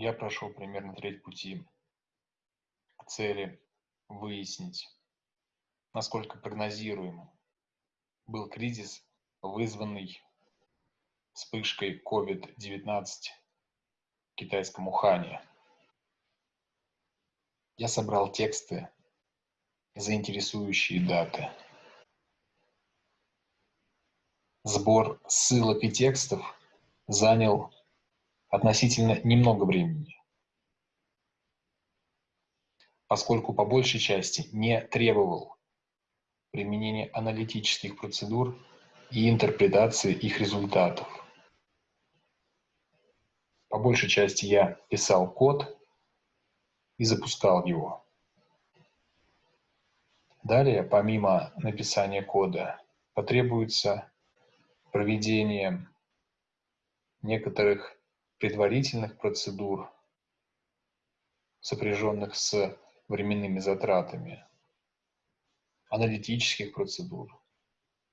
я прошел примерно треть пути к цели выяснить, насколько прогнозируем был кризис, вызванный вспышкой COVID-19 в китайском Ухане. Я собрал тексты, заинтересующие даты. Сбор ссылок и текстов занял относительно немного времени, поскольку по большей части не требовал применения аналитических процедур и интерпретации их результатов. По большей части я писал код и запускал его. Далее, помимо написания кода, потребуется проведение некоторых предварительных процедур, сопряженных с временными затратами, аналитических процедур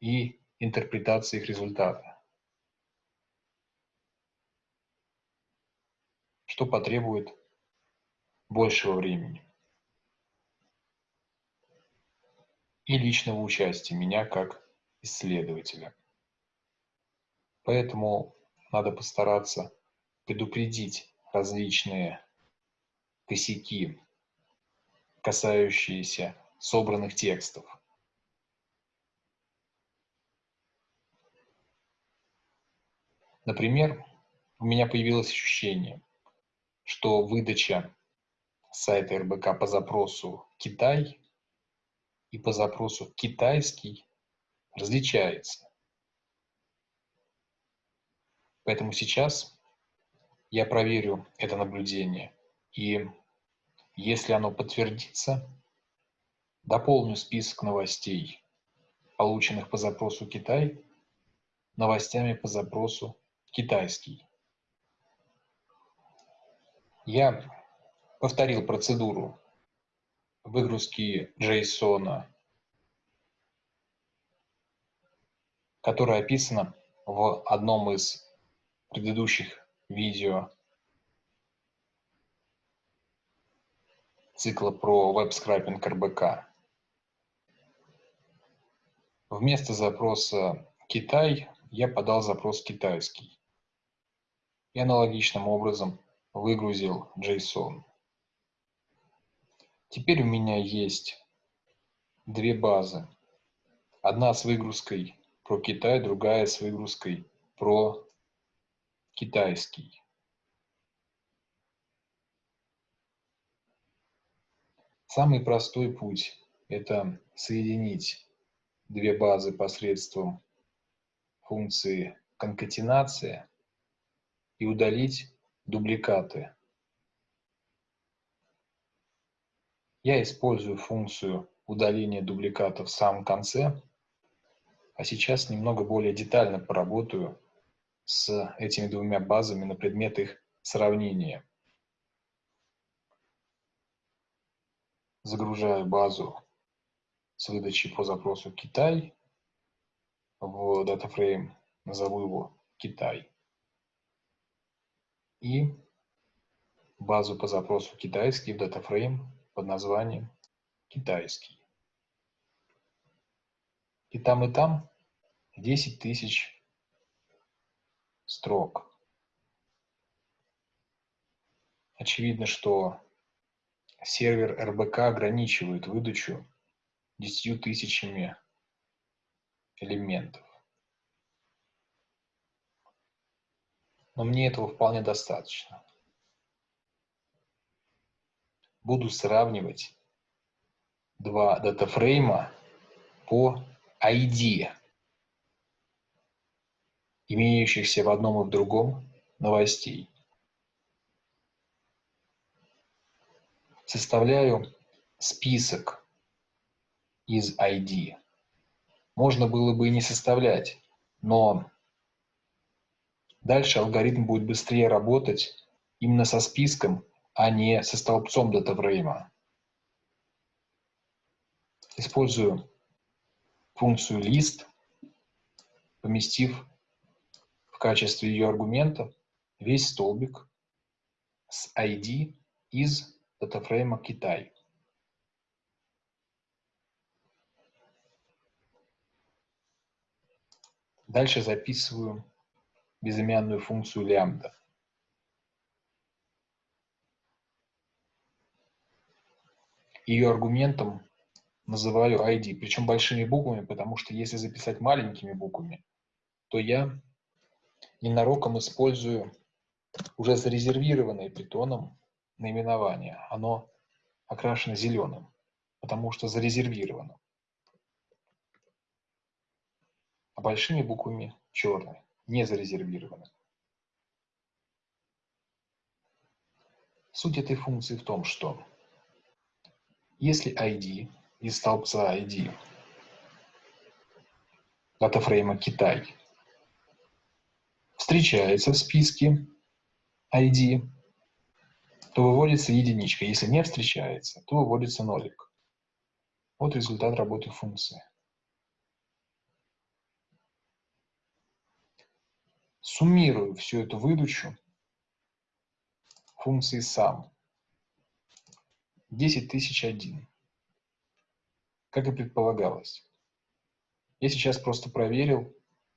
и интерпретации их результата, что потребует большего времени и личного участия меня как исследователя. Поэтому надо постараться предупредить различные косяки, касающиеся собранных текстов. Например, у меня появилось ощущение, что выдача сайта РБК по запросу «Китай» и по запросу «Китайский» различается. Поэтому сейчас я проверю это наблюдение. И если оно подтвердится, дополню список новостей, полученных по запросу Китай, новостями по запросу китайский. Я повторил процедуру выгрузки JSON, которая описана в одном из предыдущих видео цикла про веб-скрайпинг РБК. Вместо запроса «Китай» я подал запрос «Китайский» и аналогичным образом выгрузил JSON. Теперь у меня есть две базы. Одна с выгрузкой про Китай, другая с выгрузкой про китайский Самый простой путь – это соединить две базы посредством функции конкатенация и удалить дубликаты. Я использую функцию удаления дубликатов в самом конце, а сейчас немного более детально поработаю с этими двумя базами на предмет их сравнения. Загружаю базу с выдачей по запросу Китай в DataFrame, назову его Китай. И базу по запросу китайский в DataFrame под названием китайский. И там, и там 10 тысяч строк. Очевидно, что сервер РБК ограничивает выдачу 10 тысячами элементов. Но мне этого вполне достаточно. Буду сравнивать два датафрейма по ID имеющихся в одном и в другом новостей. Составляю список из ID. Можно было бы и не составлять, но дальше алгоритм будет быстрее работать именно со списком, а не со столбцом датафрейма. Использую функцию list, поместив в качестве ее аргумента весь столбик с ID из датафрейма Китай. Дальше записываю безымянную функцию лямбда. Ее аргументом называю ID, причем большими буквами, потому что если записать маленькими буквами, то я ненароком использую уже зарезервированное питоном наименование. Оно окрашено зеленым, потому что зарезервировано. А большими буквами черный, не зарезервировано. Суть этой функции в том, что если ID из столбца ID датафрейма Китай встречается в списке ID, то выводится единичка. Если не встречается, то выводится нолик. Вот результат работы функции. Суммирую всю эту выдачу функции сам. 10001 как и предполагалось. Я сейчас просто проверил,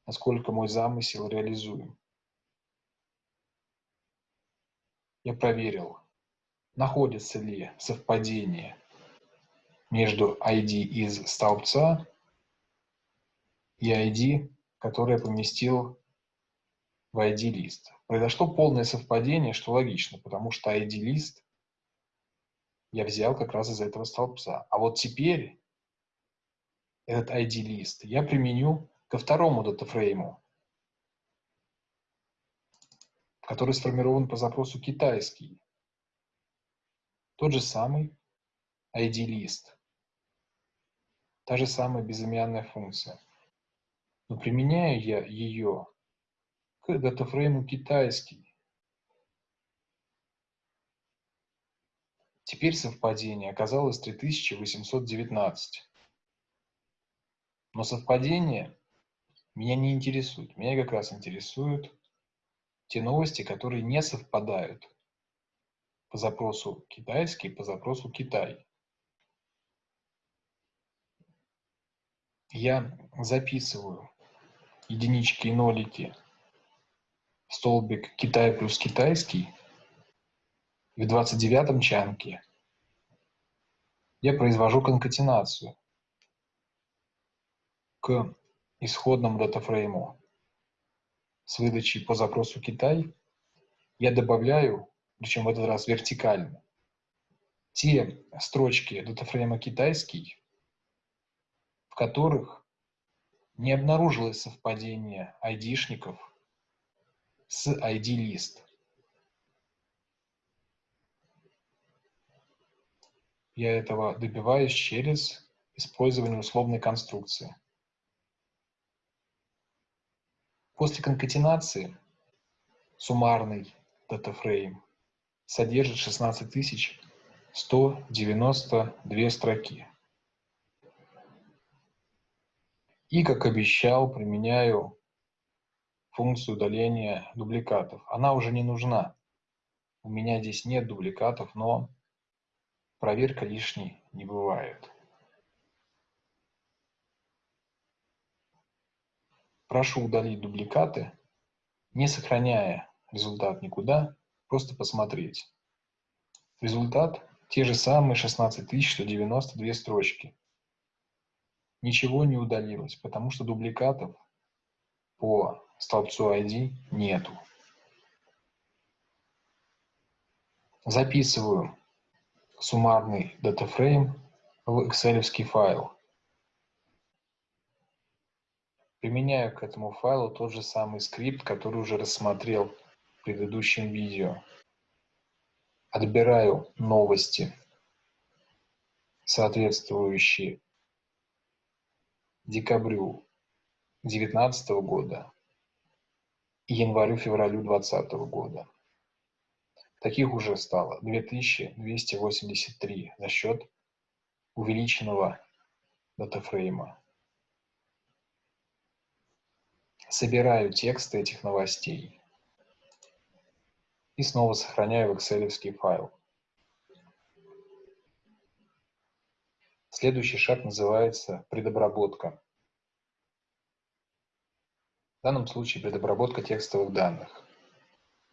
насколько мой замысел реализуем. Я проверил, находится ли совпадение между ID из столбца и ID, который я поместил в ID-лист. Произошло полное совпадение, что логично, потому что ID-лист я взял как раз из этого столбца. А вот теперь этот ID-лист, я применю ко второму датафрейму, который сформирован по запросу китайский. Тот же самый ID-лист. Та же самая безымянная функция. Но применяю я ее к датафрейму китайский. Теперь совпадение оказалось 3819. Но совпадение меня не интересует. Меня как раз интересуют те новости, которые не совпадают по запросу китайский, по запросу Китай. Я записываю единички и нолики столбик Китай плюс китайский. В 29 чанке я произвожу конкатенацию к исходному датафрейму с выдачей по запросу Китай, я добавляю, причем в этот раз вертикально, те строчки датафрейма китайский, в которых не обнаружилось совпадение айдишников с ID-лист. Я этого добиваюсь через использование условной конструкции. После конкатенации суммарный датафрейм содержит 16192 строки. И, как обещал, применяю функцию удаления дубликатов. Она уже не нужна. У меня здесь нет дубликатов, но проверка лишней не бывает. Прошу удалить дубликаты, не сохраняя результат никуда, просто посмотреть. Результат – те же самые 16192 строчки. Ничего не удалилось, потому что дубликатов по столбцу ID нету. Записываю суммарный датафрейм в excel файл. Применяю к этому файлу тот же самый скрипт, который уже рассмотрел в предыдущем видео. Отбираю новости, соответствующие декабрю 2019 года и январю-февралю 2020 года. Таких уже стало 2283 за счет увеличенного датафрейма собираю тексты этих новостей и снова сохраняю в excel файл. Следующий шаг называется предобработка. В данном случае предобработка текстовых данных.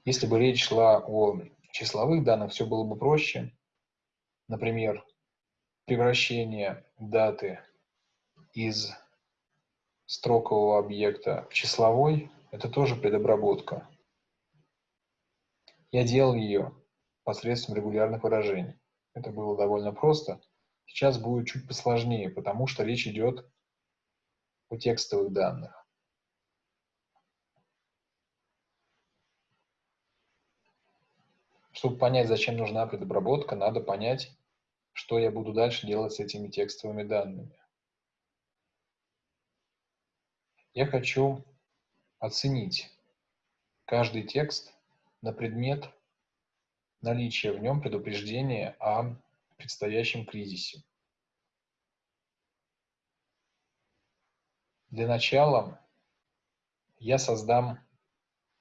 Если бы речь шла о числовых данных, все было бы проще. Например, превращение даты из строкового объекта в числовой – это тоже предобработка. Я делал ее посредством регулярных выражений. Это было довольно просто – Сейчас будет чуть посложнее, потому что речь идет о текстовых данных. Чтобы понять, зачем нужна предобработка, надо понять, что я буду дальше делать с этими текстовыми данными. Я хочу оценить каждый текст на предмет наличия в нем предупреждения о предстоящем кризисе. Для начала я создам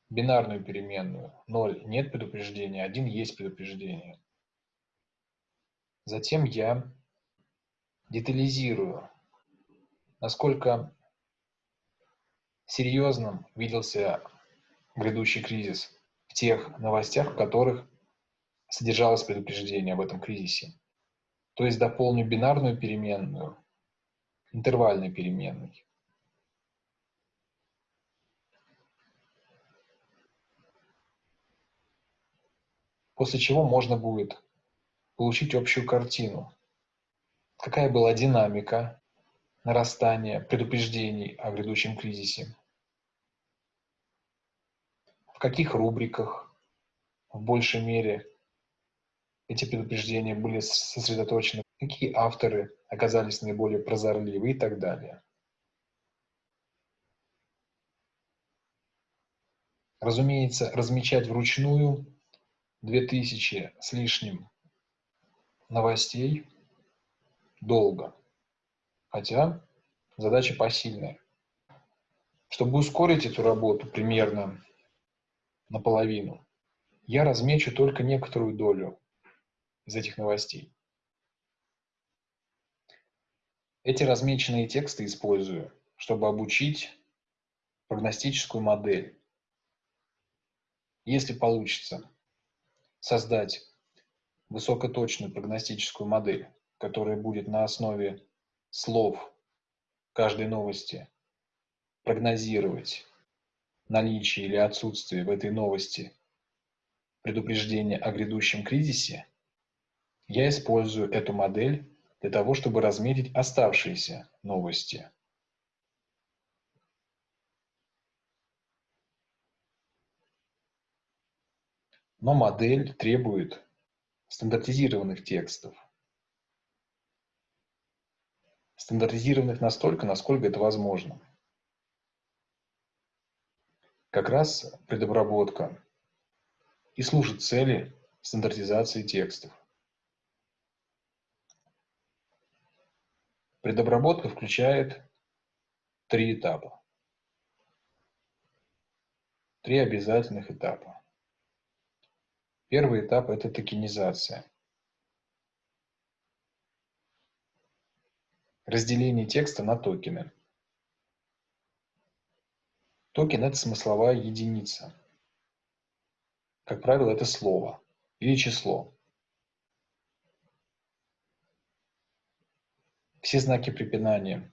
бинарную переменную. 0 нет предупреждения, 1 есть предупреждение. Затем я детализирую, насколько серьезным виделся грядущий кризис в тех новостях, в которых содержалось предупреждение об этом кризисе. То есть дополню бинарную переменную интервальной переменной. После чего можно будет получить общую картину. Какая была динамика нарастания предупреждений о грядущем кризисе? В каких рубриках в большей мере эти предупреждения были сосредоточены, какие авторы оказались наиболее прозорливы и так далее. Разумеется, размечать вручную 2000 с лишним новостей долго, хотя задача посильная. Чтобы ускорить эту работу примерно наполовину, я размечу только некоторую долю из этих новостей. Эти размеченные тексты использую, чтобы обучить прогностическую модель. Если получится создать высокоточную прогностическую модель, которая будет на основе слов каждой новости прогнозировать наличие или отсутствие в этой новости предупреждения о грядущем кризисе, я использую эту модель для того, чтобы разметить оставшиеся новости. Но модель требует стандартизированных текстов. Стандартизированных настолько, насколько это возможно. Как раз предобработка и служит цели стандартизации текстов. Предобработка включает три этапа. Три обязательных этапа. Первый этап – это токенизация. Разделение текста на токены. Токен – это смысловая единица. Как правило, это слово или число. Все знаки препинания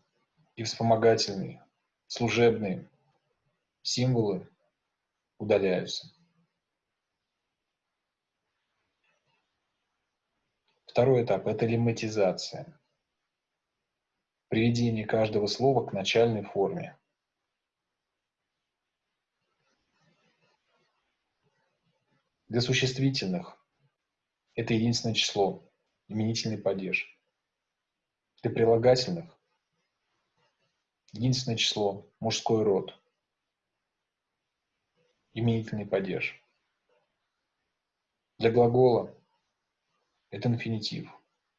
и вспомогательные, служебные символы удаляются. Второй этап – это лемматизация. Приведение каждого слова к начальной форме. Для существительных это единственное число, именительный падеж. Для прилагательных единственное число – мужской род, именительный падеж. Для глагола – это инфинитив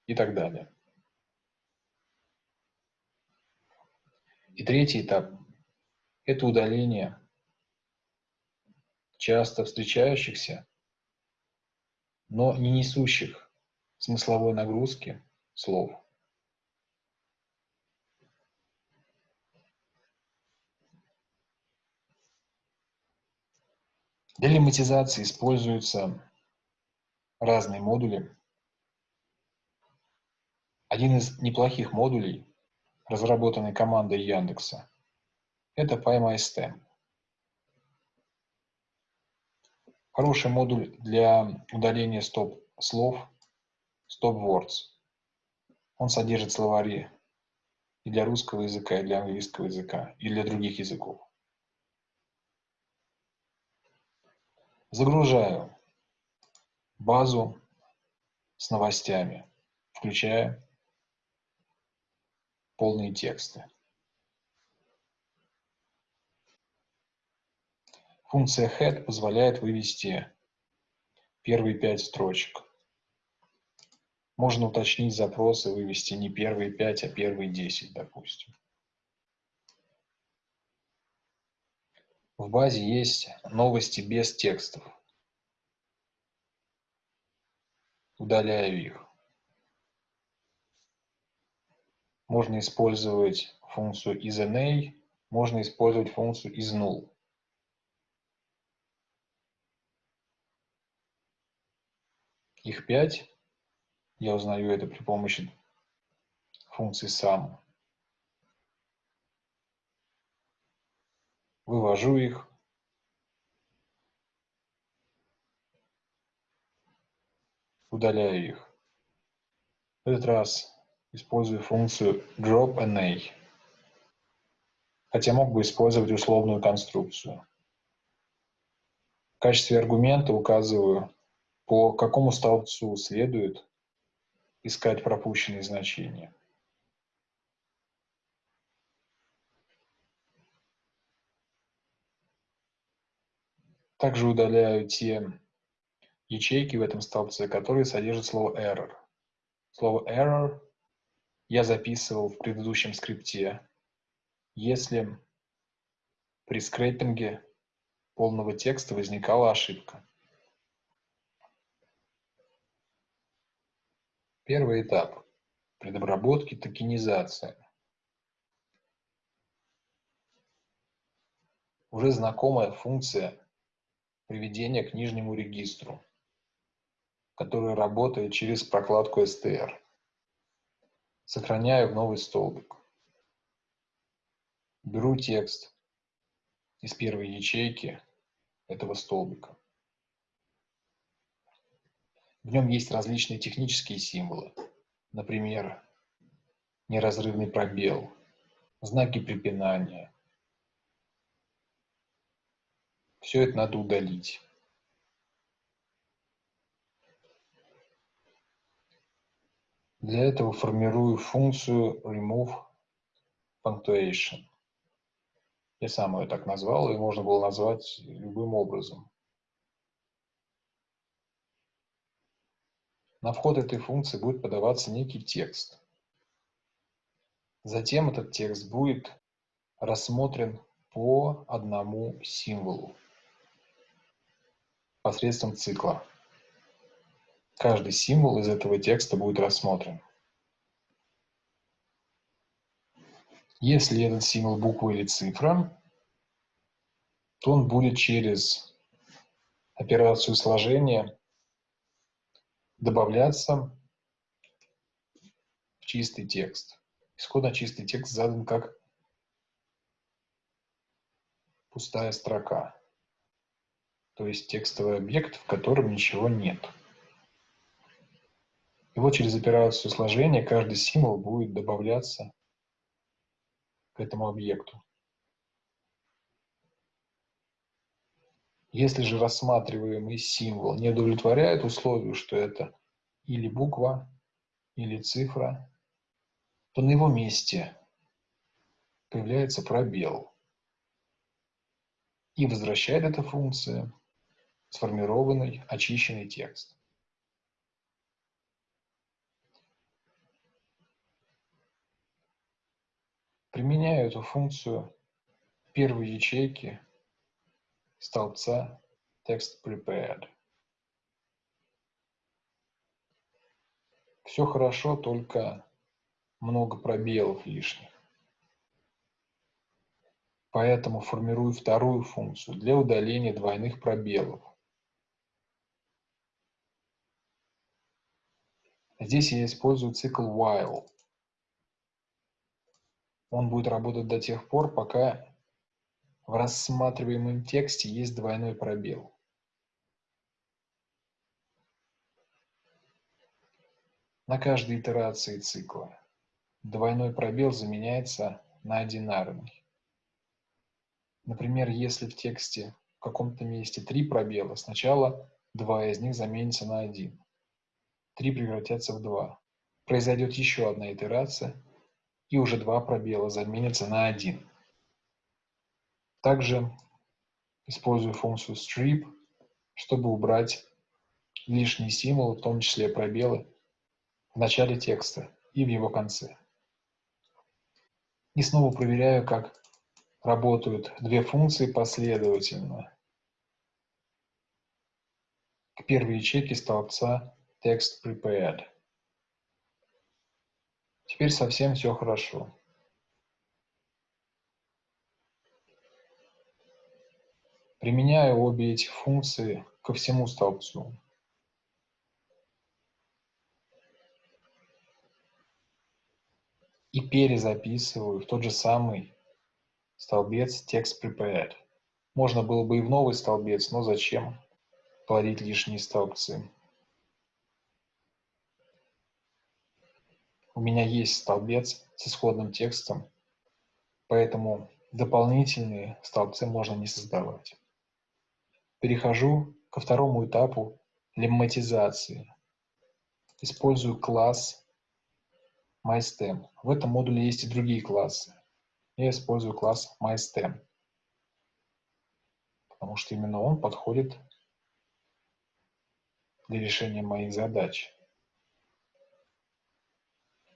и так далее. И третий этап – это удаление часто встречающихся но не несущих смысловой нагрузки слов. Для лемматизации используются разные модули. Один из неплохих модулей, разработанный командой Яндекса, это PyMyStem. Хороший модуль для удаления стоп-слов, stop-words. Он содержит словари и для русского языка, и для английского языка, и для других языков. Загружаю базу с новостями, включая полные тексты. Функция head позволяет вывести первые пять строчек. Можно уточнить запросы, вывести не первые пять, а первые десять, допустим. В базе есть новости без текстов. Удаляю их. Можно использовать функцию isNA, можно использовать функцию isNull. Их пять. Я узнаю это при помощи функции sum. вывожу их. Удаляю их. В этот раз использую функцию dropNA, хотя мог бы использовать условную конструкцию. В качестве аргумента указываю, по какому столбцу следует искать пропущенные значения. Также удаляю те ячейки в этом столбце, которые содержат слово error. Слово error я записывал в предыдущем скрипте, если при скрепинге полного текста возникала ошибка. Первый этап предобработки токенизация. Уже знакомая функция приведения к нижнему регистру, который работает через прокладку STR. Сохраняю в новый столбик. Беру текст из первой ячейки этого столбика. В нем есть различные технические символы. Например, неразрывный пробел, знаки препинания, Все это надо удалить. Для этого формирую функцию remove punctuation. Я сам ее так назвал, и можно было назвать любым образом. На вход этой функции будет подаваться некий текст. Затем этот текст будет рассмотрен по одному символу посредством цикла. Каждый символ из этого текста будет рассмотрен. Если этот символ буква или цифра, то он будет через операцию сложения добавляться в чистый текст. Исходно чистый текст задан как пустая строка то есть текстовый объект, в котором ничего нет. Вот через операцию сложения каждый символ будет добавляться к этому объекту. Если же рассматриваемый символ не удовлетворяет условию, что это или буква, или цифра, то на его месте появляется пробел. И возвращает эта функция сформированный, очищенный текст. Применяю эту функцию первой ячейке столбца text prepared. Все хорошо, только много пробелов лишних. Поэтому формирую вторую функцию для удаления двойных пробелов. Здесь я использую цикл while. Он будет работать до тех пор, пока в рассматриваемом тексте есть двойной пробел. На каждой итерации цикла двойной пробел заменяется на одинарный. Например, если в тексте в каком-то месте три пробела, сначала два из них заменится на один. Три превратятся в два. Произойдет еще одна итерация, и уже два пробела заменятся на один. Также использую функцию strip, чтобы убрать лишние символы, в том числе пробелы, в начале текста и в его конце. И снова проверяю, как работают две функции последовательно. К первой ячейке столбца text prepared. Теперь совсем все хорошо. Применяю обе эти функции ко всему столбцу. И перезаписываю в тот же самый столбец text prepared. Можно было бы и в новый столбец, но зачем плодить лишние столбцы? У меня есть столбец с исходным текстом, поэтому дополнительные столбцы можно не создавать. Перехожу ко второму этапу лемматизации. Использую класс MyStem. В этом модуле есть и другие классы. Я использую класс MyStem, потому что именно он подходит для решения моих задач,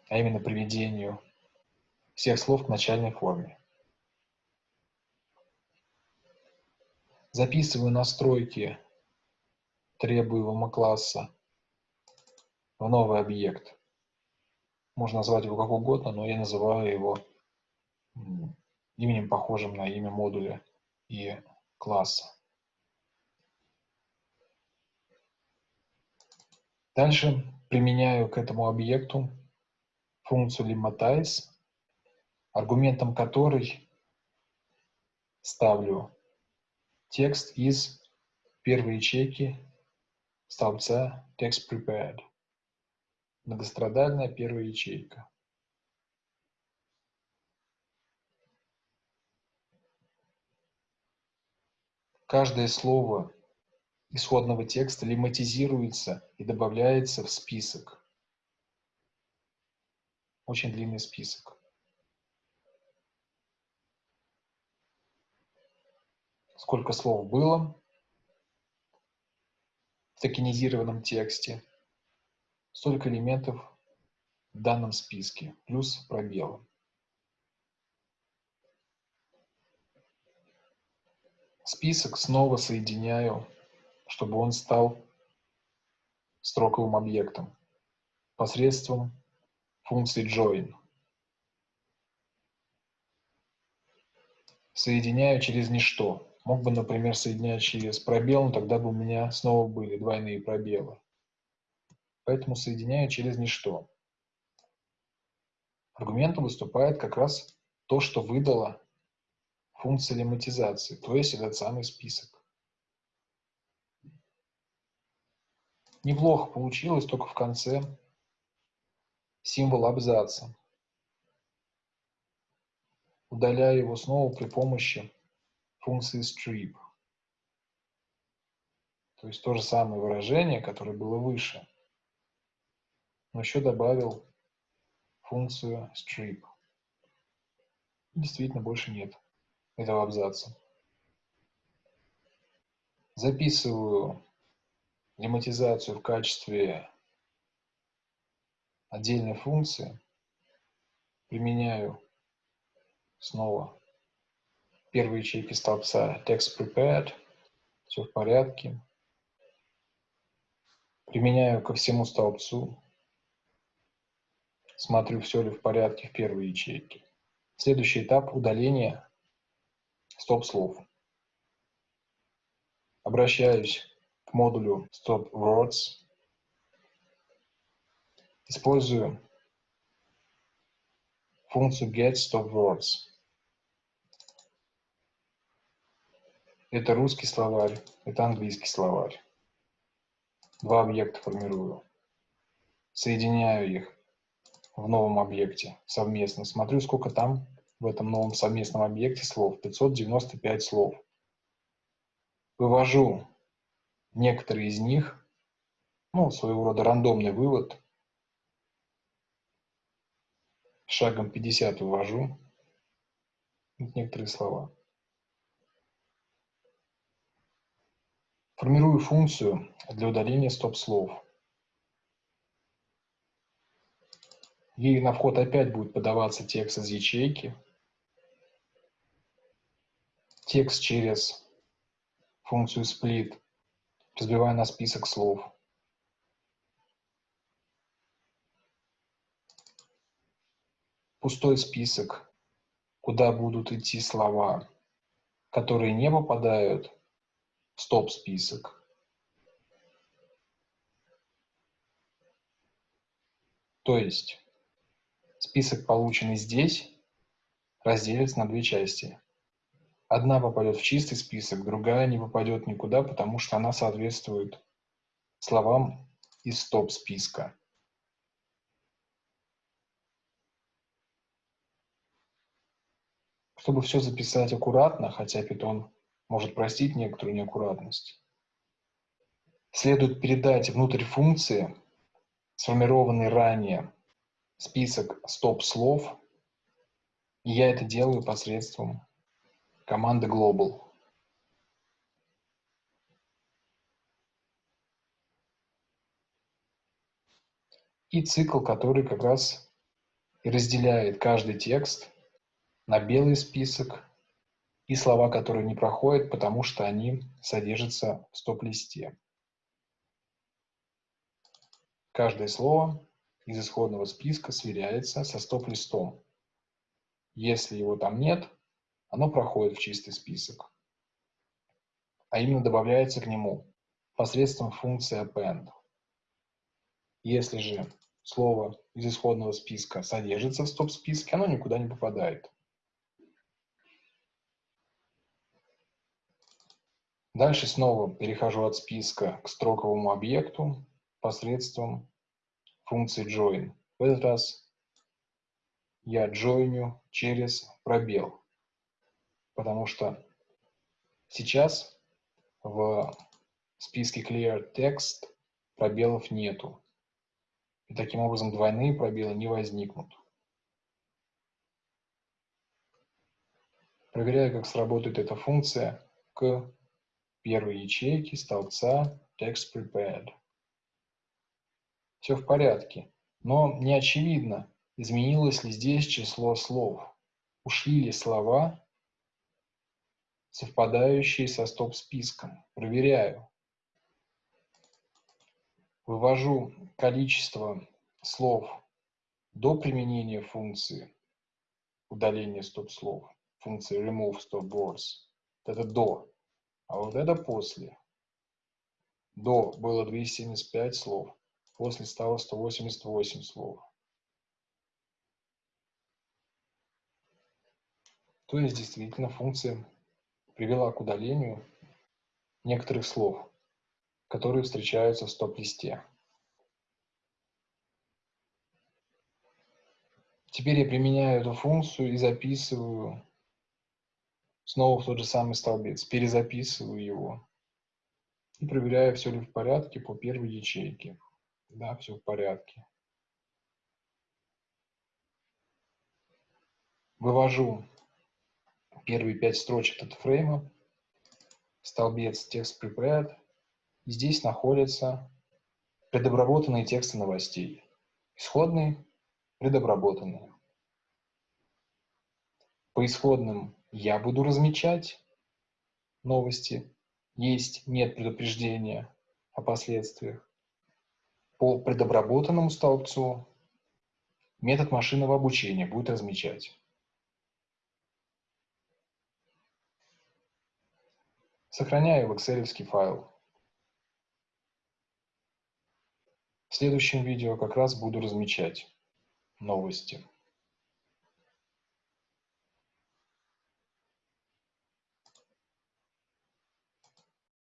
а именно приведению всех слов к начальной форме. Записываю настройки требуемого класса в новый объект. Можно назвать его как угодно, но я называю его именем, похожим на имя модуля и класса. Дальше применяю к этому объекту функцию lematize, аргументом которой ставлю Текст из первой ячейки столбца Text Prepared. Многострадальная первая ячейка. Каждое слово исходного текста лематизируется и добавляется в список. Очень длинный список. сколько слов было в токенизированном тексте, столько элементов в данном списке, плюс пробелы. Список снова соединяю, чтобы он стал строковым объектом посредством функции join. Соединяю через ничто. Мог бы, например, соединять через пробел, но тогда бы у меня снова были двойные пробелы. Поэтому соединяю через ничто. Аргументом выступает как раз то, что выдала функция лематизации, то есть этот самый список. Неплохо получилось, только в конце символ абзаца. Удаляю его снова при помощи функции strip. То есть то же самое выражение, которое было выше, но еще добавил функцию strip. действительно больше нет этого абзаца. Записываю лематизацию в качестве отдельной функции, применяю снова первой ячейки столбца text prepared, все в порядке. Применяю ко всему столбцу Смотрю, все ли в порядке в первой ячейке. Следующий этап – удаление стоп-слов. Обращаюсь к модулю Stop Words. Использую функцию Get Stop Words. Это русский словарь, это английский словарь. Два объекта формирую. Соединяю их в новом объекте совместно. Смотрю, сколько там в этом новом совместном объекте слов. 595 слов. Вывожу некоторые из них, ну, своего рода рандомный вывод. Шагом 50 вывожу некоторые слова. Формирую функцию для удаления стоп-слов. Ей на вход опять будет подаваться текст из ячейки. Текст через функцию split разбиваю на список слов. Пустой список, куда будут идти слова, которые не попадают стоп-список. То есть список, полученный здесь, разделится на две части. Одна попадет в чистый список, другая не попадет никуда, потому что она соответствует словам из стоп-списка. Чтобы все записать аккуратно, хотя Python может простить некоторую неаккуратность. Следует передать внутрь функции сформированный ранее список стоп-слов, и я это делаю посредством команды global. И цикл, который как раз и разделяет каждый текст на белый список и слова, которые не проходят, потому что они содержатся в стоп-листе. Каждое слово из исходного списка сверяется со стоп-листом. Если его там нет, оно проходит в чистый список, а именно добавляется к нему посредством функции append. Если же слово из исходного списка содержится в стоп-списке, оно никуда не попадает. Дальше снова перехожу от списка к строковому объекту посредством функции join. В этот раз я джойню через пробел, потому что сейчас в списке clear text пробелов нету. И таким образом двойные пробелы не возникнут. Проверяю, как сработает эта функция к первой ячейки столбца Text Prepared. Все в порядке, но не очевидно, изменилось ли здесь число слов. Ушли ли слова, совпадающие со стоп-списком. Проверяю. Вывожу количество слов до применения функции удаления стоп-слов, функции remove stop words. Это до. А вот это после. До было 275 слов, после стало 188 слов. То есть действительно функция привела к удалению некоторых слов, которые встречаются в стоп-листе. Теперь я применяю эту функцию и записываю снова в тот же самый столбец, перезаписываю его и проверяю, все ли в порядке по первой ячейке. Да, все в порядке. Вывожу первые пять строчек от фрейма, столбец текст prepared, и здесь находятся предобработанные тексты новостей. Исходные, предобработанные. По исходным я буду размечать новости, есть, нет предупреждения о последствиях. По предобработанному столбцу метод машинного обучения будет размечать. Сохраняю в Excel файл. В следующем видео как раз буду размечать новости.